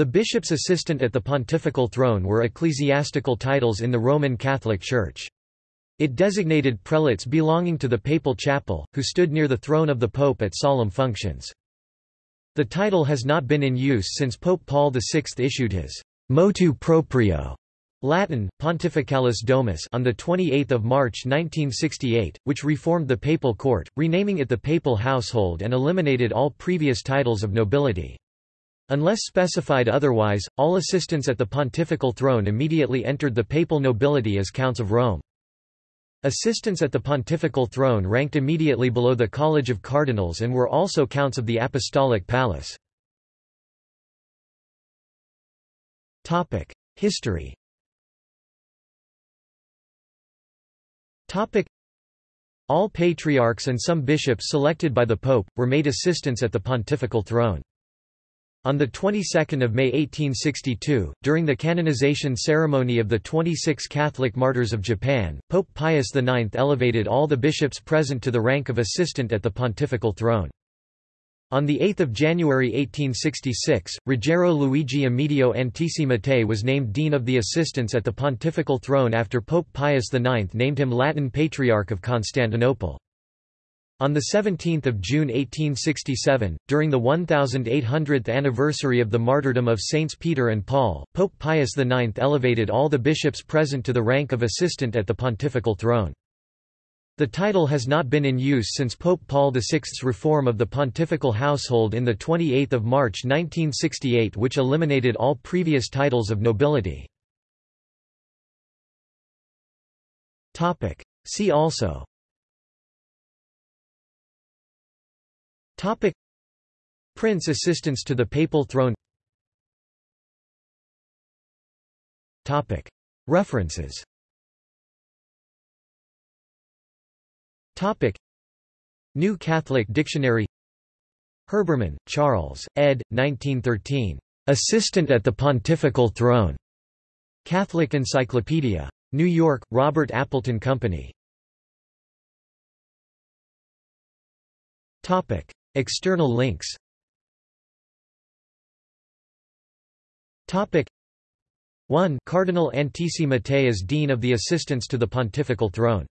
The bishop's assistant at the pontifical throne were ecclesiastical titles in the Roman Catholic Church. It designated prelates belonging to the papal chapel, who stood near the throne of the pope at solemn functions. The title has not been in use since Pope Paul VI issued his motu proprio Latin, Pontificalis Domus on 28 March 1968, which reformed the papal court, renaming it the papal household and eliminated all previous titles of nobility. Unless specified otherwise, all assistants at the pontifical throne immediately entered the papal nobility as counts of Rome. Assistants at the pontifical throne ranked immediately below the College of Cardinals and were also counts of the Apostolic Palace. History All patriarchs and some bishops selected by the Pope, were made assistants at the pontifical throne. On the 22nd of May 1862, during the canonization ceremony of the 26 Catholic martyrs of Japan, Pope Pius IX elevated all the bishops present to the rank of assistant at the pontifical throne. On 8 January 1866, Ruggiero Luigi Amedeo Antici Mattei was named Dean of the Assistants at the pontifical throne after Pope Pius IX named him Latin Patriarch of Constantinople. On 17 June 1867, during the 1800th anniversary of the martyrdom of Saints Peter and Paul, Pope Pius IX elevated all the bishops present to the rank of assistant at the pontifical throne. The title has not been in use since Pope Paul VI's reform of the pontifical household in 28 March 1968 which eliminated all previous titles of nobility. See also Topic Prince assistance to the papal throne Topic References Topic New Catholic Dictionary Herbermann, Charles, ed. 1913. Assistant at the Pontifical Throne. Catholic Encyclopedia. New York, Robert Appleton Company. Topic External links. Topic. 1 Cardinal Antici Mattei as Dean of the Assistants to the Pontifical Throne